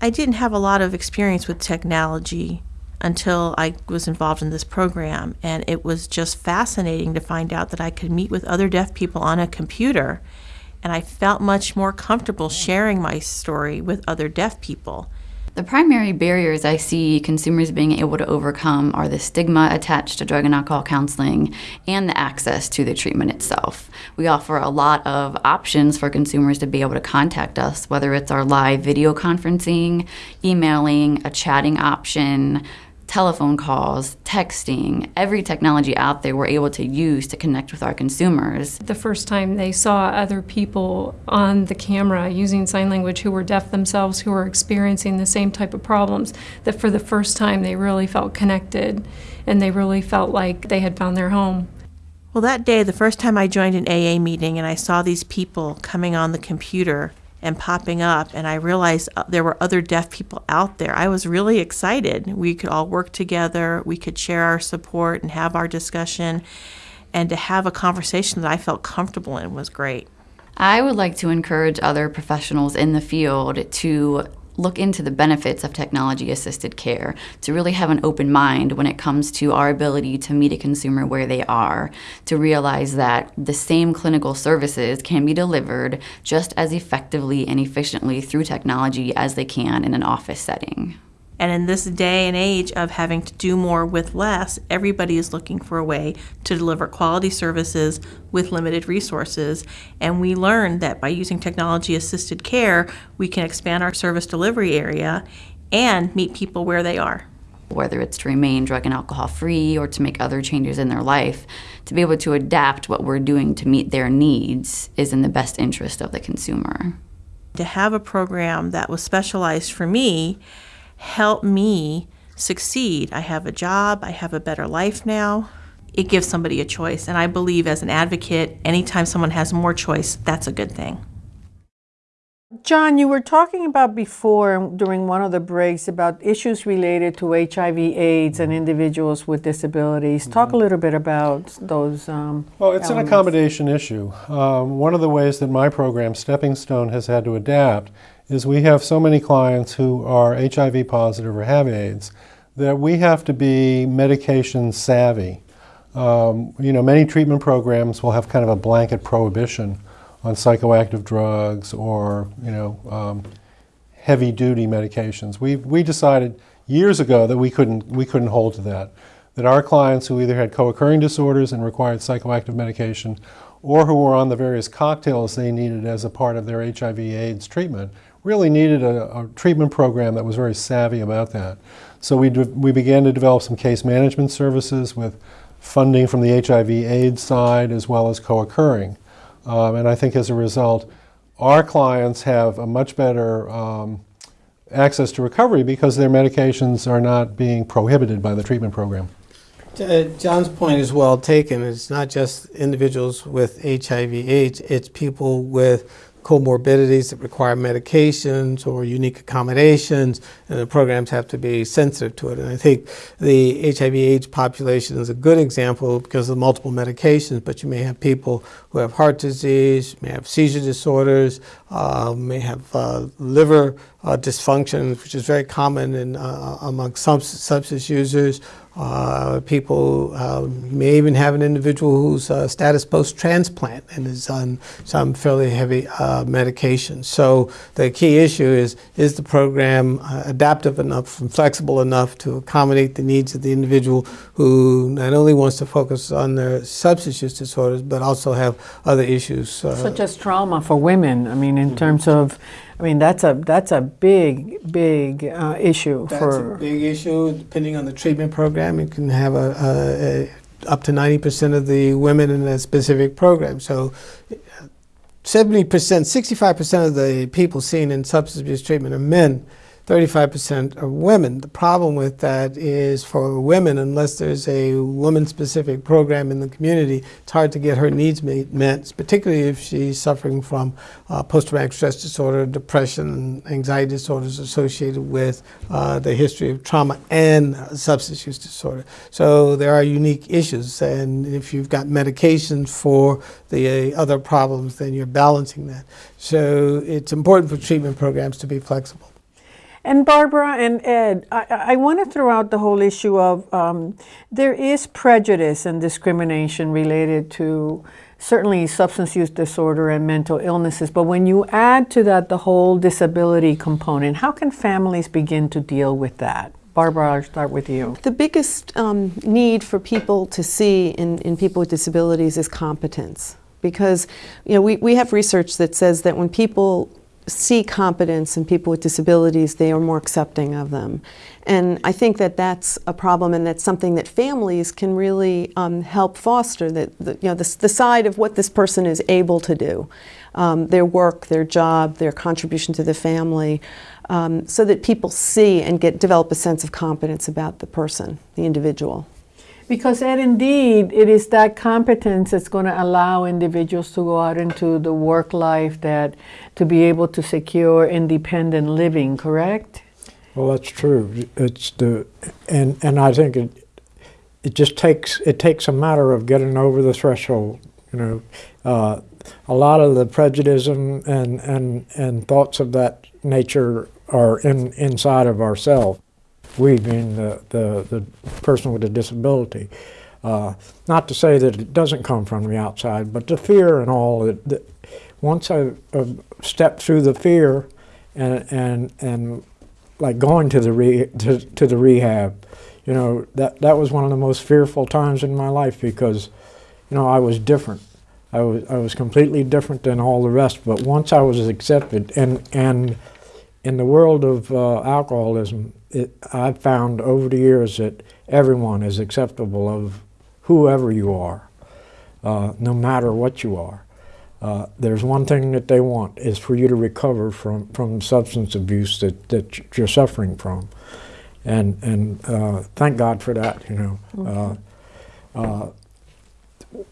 I didn't have a lot of experience with technology until I was involved in this program, and it was just fascinating to find out that I could meet with other deaf people on a computer, and I felt much more comfortable sharing my story with other deaf people. The primary barriers I see consumers being able to overcome are the stigma attached to drug and alcohol counseling and the access to the treatment itself. We offer a lot of options for consumers to be able to contact us, whether it's our live video conferencing, emailing, a chatting option, telephone calls, texting, every technology out there we're able to use to connect with our consumers. The first time they saw other people on the camera using sign language who were deaf themselves, who were experiencing the same type of problems, that for the first time they really felt connected and they really felt like they had found their home. Well, that day, the first time I joined an AA meeting and I saw these people coming on the computer and popping up, and I realized uh, there were other deaf people out there, I was really excited. We could all work together, we could share our support and have our discussion, and to have a conversation that I felt comfortable in was great. I would like to encourage other professionals in the field to look into the benefits of technology assisted care, to really have an open mind when it comes to our ability to meet a consumer where they are, to realize that the same clinical services can be delivered just as effectively and efficiently through technology as they can in an office setting. And in this day and age of having to do more with less, everybody is looking for a way to deliver quality services with limited resources. And we learned that by using technology assisted care, we can expand our service delivery area and meet people where they are. Whether it's to remain drug and alcohol free or to make other changes in their life, to be able to adapt what we're doing to meet their needs is in the best interest of the consumer. To have a program that was specialized for me help me succeed. I have a job, I have a better life now. It gives somebody a choice. And I believe as an advocate, anytime someone has more choice, that's a good thing. John, you were talking about before during one of the breaks about issues related to HIV AIDS and individuals with disabilities. Talk a little bit about those. Um, Well, it's an accommodation issue. Um, one of the ways that my program, Stepping Stone, has had to adapt is we have so many clients who are HIV positive or have AIDS that we have to be medication savvy. Um, you know, many treatment programs will have kind of a blanket prohibition on psychoactive drugs or, you know, um, heavy duty medications. We, we decided years ago that we couldn't, we couldn't hold to that. That our clients who either had co-occurring disorders and required psychoactive medication or who were on the various cocktails they needed as a part of their HIV AIDS treatment really needed a, a treatment program that was very savvy about that. So we, we began to develop some case management services with funding from the HIV AIDS side as well as co-occurring. Um, and I think as a result, our clients have a much better um, access to recovery because their medications are not being prohibited by the treatment program. Uh, John's point is well taken. It's not just individuals with HIV/AIDS, it's people with comorbidities that require medications or unique accommodations, and the programs have to be sensitive to it. And I think the HIV/AIDS population is a good example because of multiple medications, but you may have people who have heart disease, may have seizure disorders, uh, may have uh, liver uh, dysfunction, which is very common in, uh, among some substance users. Uh, people um, may even have an individual who's uh, status post-transplant and is on some fairly heavy uh, medication. So the key issue is, is the program uh, adaptive enough and flexible enough to accommodate the needs of the individual who not only wants to focus on their substance use disorders, but also have other issues. uh, Such as trauma for women. I mean, in terms of, I mean, that's a that's a big big uh, issue That's for. a big issue. Depending on the treatment program, you can have a, a, a up to 90% of the women in a specific program. So 70%, 65% of the people seen in substance abuse treatment are men. 35% are women. The problem with that is for women, unless there's a woman specific program in the community, it's hard to get her needs met, particularly if she's suffering from uh, post traumatic stress disorder, depression, anxiety disorders associated with uh, the history of trauma and substance use disorder. So there are unique issues, and if you've got medications for the uh, other problems, then you're balancing that. So it's important for treatment programs to be flexible. And Barbara and Ed, I, I want to throw out the whole issue of um, there is prejudice and discrimination related to certainly substance use disorder and mental illnesses. But when you add to that the whole disability component, how can families begin to deal with that? Barbara, I'll start with you. The biggest um, need for people to see in, in people with disabilities is competence. Because, you know, we, we have research that says that when people see competence in people with disabilities, they are more accepting of them. And I think that that's a problem and that's something that families can really um, help foster, that, the, you know, the, the side of what this person is able to do, um, their work, their job, their contribution to the family, um, so that people see and get develop a sense of competence about the person, the individual. Because, Ed, indeed, it is that competence that's going to allow individuals to go out into the work life that to be able to secure independent living, correct? Well, that's true. It's the and and I think it it just takes it takes a matter of getting over the threshold. You know, uh, a lot of the prejudice and and and thoughts of that nature are in, inside of ourselves. We being the, the, the person with a disability. Uh, not to say that it doesn't come from the outside, but the fear and all. That, that once I uh, stepped through the fear, and and and like going to the re, to, to the rehab, you know that that was one of the most fearful times in my life because, you know, I was different. I was I was completely different than all the rest. But once I was accepted, and and in the world of uh, alcoholism, it, I've found over the years that everyone is acceptable of whoever you are, uh, no matter what you are. Uh, there's one thing that they want is for you to recover from, from substance abuse that, that you're suffering from. And, and uh, thank God for that, you know. Mhm. Uh,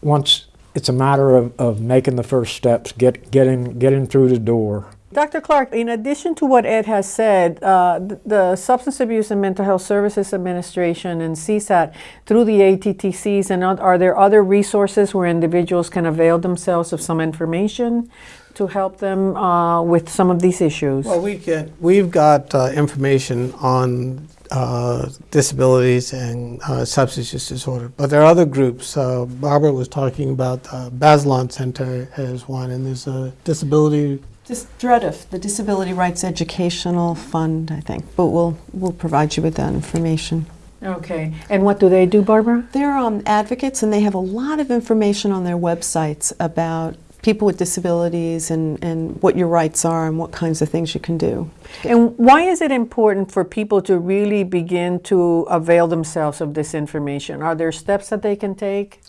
once it's a matter of, of making the first steps, get, getting, getting through the door. Dr. Clark, in addition to what Ed has said, uh, th- the Substance Abuse and Mental Health Services Administration and CSAT, through the ATTCs, and are there other resources where individuals can avail themselves of some information to help them uh, with some of these issues? Well, we can, we've got uh, information on uh, disabilities and uh, substance use disorder, but there are other groups. Uh, Barbara was talking about the Bazelon Center as one, and there's a disability Just DREDF, the Disability Rights Educational Fund, I think, but we'll, we'll provide you with that information. Okay. And what do they do, Barbara? They're um, advocates and they have a lot of information on their websites about people with disabilities and, and what your rights are and what kinds of things you can do. And why is it important for people to really begin to avail themselves of this information? Are there steps that they can take?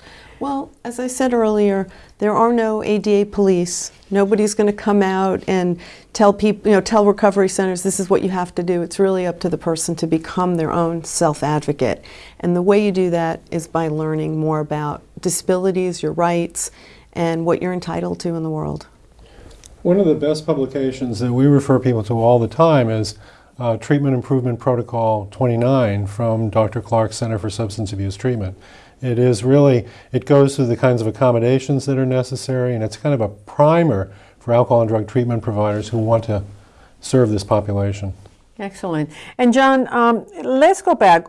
Well, as I said earlier, there are no ADA police. Nobody's going to come out and tell people, you know, tell recovery centers this is what you have to do. It's really up to the person to become their own self-advocate. And the way you do that is by learning more about disabilities, your rights, and what you're entitled to in the world. One of the best publications that we refer people to all the time is uh, Treatment Improvement Protocol 29 from Dr. Clark's Center for Substance Abuse Treatment. It is really, it goes through the kinds of accommodations that are necessary, and it's kind of a primer for alcohol and drug treatment providers who want to serve this population. Excellent. And John, um, let's go back.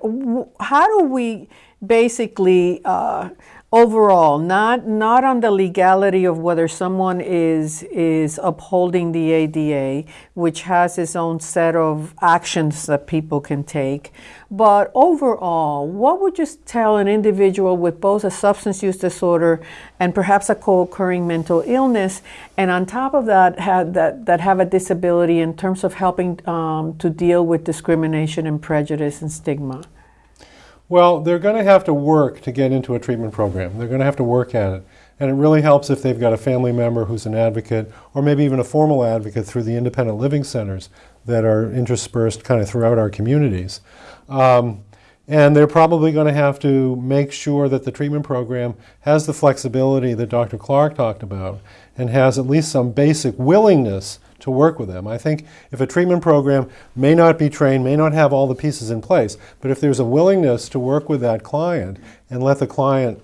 How do we basically, uh, overall, not not on the legality of whether someone is is upholding the ADA, which has its own set of actions that people can take, but overall, what would you tell an individual with both a substance use disorder and perhaps a co-occurring mental illness, and on top of that, have that that have a disability in terms of helping um, to deal with discrimination and prejudice and stigma? Well, they're going to have to work to get into a treatment program. They're going to have to work at it. And it really helps if they've got a family member who's an advocate, or maybe even a formal advocate through the independent living centers that are interspersed kind of throughout our communities. Um, and they're probably going to have to make sure that the treatment program has the flexibility that Dr. Clark talked about and has at least some basic willingness to work with them. I think if a treatment program may not be trained, may not have all the pieces in place, but if there's a willingness to work with that client and let the client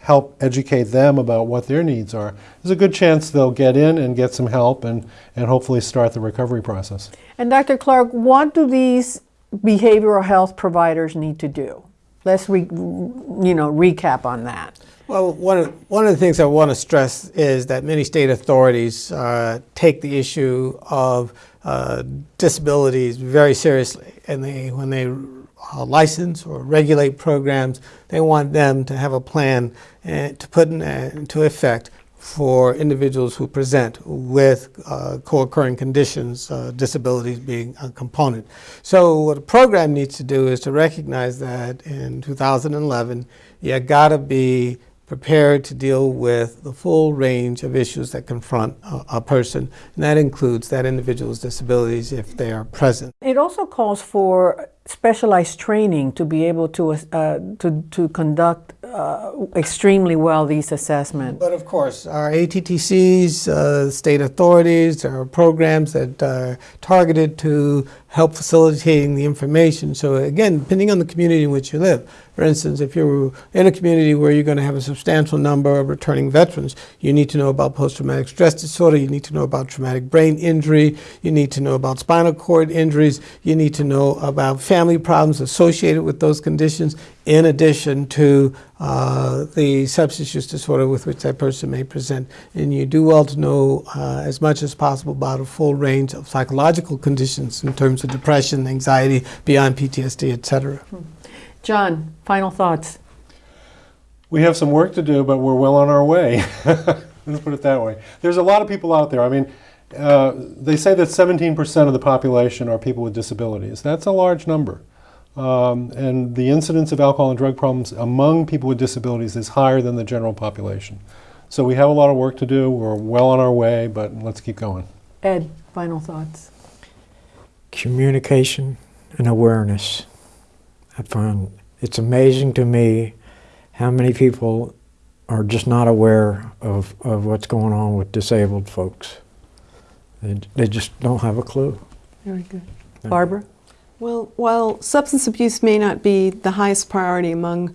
help educate them about what their needs are, there's a good chance they'll get in and get some help and, and hopefully start the recovery process. And Dr. Clark, what do these behavioral health providers need to do? Let's re, you know recap on that. Well, one of, one of the things I want to stress is that many state authorities uh, take the issue of uh, disabilities very seriously, and they when they uh, license or regulate programs, they want them to have a plan uh, to put uh, into effect for individuals who present with uh, co-occurring conditions, uh, disabilities being a component. So what a program needs to do is to recognize that in 2011, you got to be prepared to deal with the full range of issues that confront a, a person, and that includes that individual's disabilities if they are present. It also calls for specialized training to be able to uh, to to conduct uh, extremely well these assessments. But of course, our ATTCs, uh, state authorities, are programs that are targeted to help facilitating the information. So again, depending on the community in which you live, for instance, if you're in a community where you're going to have a substantial number of returning veterans, you need to know about post-traumatic stress disorder, you need to know about traumatic brain injury, you need to know about spinal cord injuries, you need to know about family problems associated with those conditions, in addition to uh, the substance use disorder with which that person may present. And you do well to know uh, as much as possible about a full range of psychological conditions in terms of depression, anxiety, beyond PTSD, etc. John, final thoughts. We have some work to do, but we're well on our way. Let's put it that way. There's a lot of people out there. I mean, uh, they say that 17% of the population are people with disabilities. That's a large number. Um, and the incidence of alcohol and drug problems among people with disabilities is higher than the general population. So we have a lot of work to do. We're well on our way, but let's keep going. Ed, final thoughts. Communication and awareness. I find it's amazing to me how many people are just not aware of, of what's going on with disabled folks. They, they just don't have a clue. Very good. Barbara? Well, while substance abuse may not be the highest priority among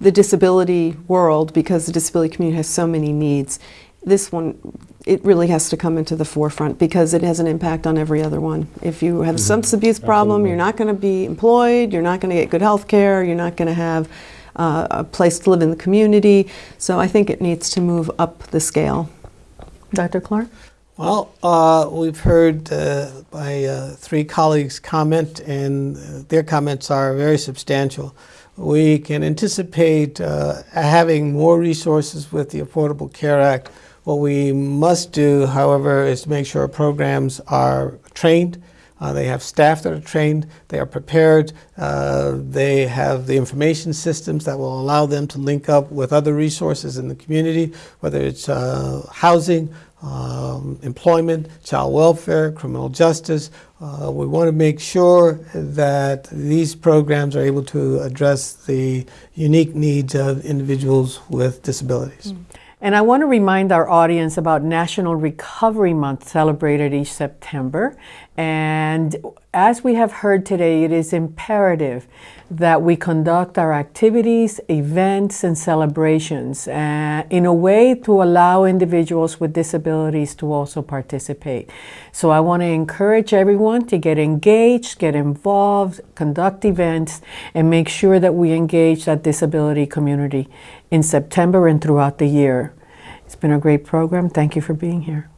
the disability world because the disability community has so many needs, this one, it really has to come into the forefront because it has an impact on every other one. If you have a substance abuse problem, you're not going to be employed, you're not going to get good health care, you're not going to have uh, a place to live in the community. So I think it needs to move up the scale. Dr. Clark? Well, uh, we've heard uh, my uh, three colleagues comment, and uh, their comments are very substantial. We can anticipate uh, having more resources with the Affordable Care Act. What we must do, however, is to make sure programs are trained. Uh, they have staff that are trained, they are prepared, they have the information systems that will allow them to link up with other resources in the community, whether it's housing, um, employment, child welfare, criminal justice. Uh, we want to make sure that these programs are able to address the unique needs of individuals with disabilities. Mm. And I want to remind our audience about National Recovery Month celebrated each September. And as we have heard today, it is imperative that we conduct our activities, events, and celebrations uh, in a way to allow individuals with disabilities to also participate. So I want to encourage everyone to get engaged, get involved, conduct events, and make sure that we engage that disability community in September and throughout the year. It's been a great program. Thank you for being here.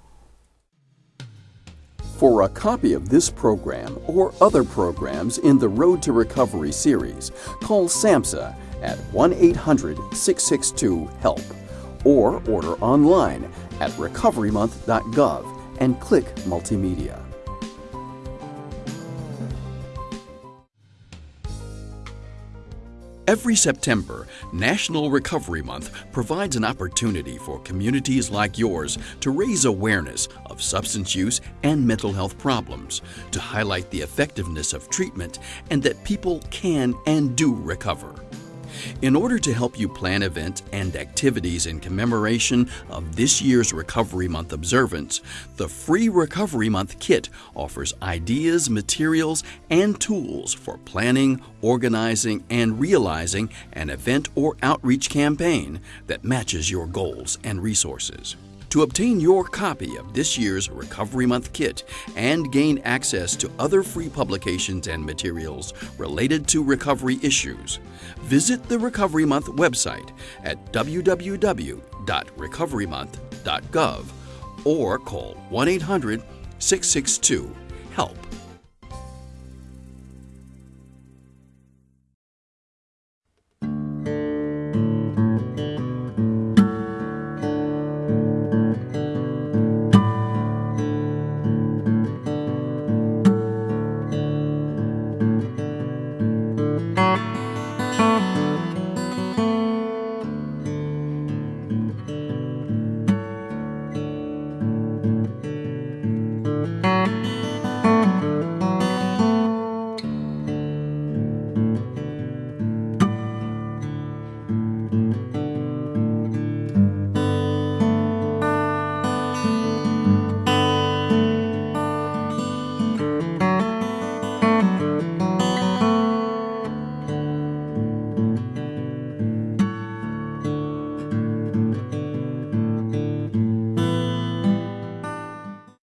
For a copy of this program or other programs in the Road to Recovery series, call SAMHSA at 1 800 662 HELP or order online at recoverymonth.gov and click Multimedia. Every September, National Recovery Month provides an opportunity for communities like yours to raise awareness of substance use and mental health problems, to highlight the effectiveness of treatment, and that people can and do recover. In order to help you plan events and activities in commemoration of this year's Recovery Month observance, the free Recovery Month kit offers ideas, materials, and tools for planning, organizing, and realizing an event or outreach campaign that matches your goals and resources. To obtain your copy of this year's Recovery Month kit and gain access to other free publications and materials related to recovery issues, visit the Recovery Month website at www.recoverymonth.gov or call 1 800 662 HELP.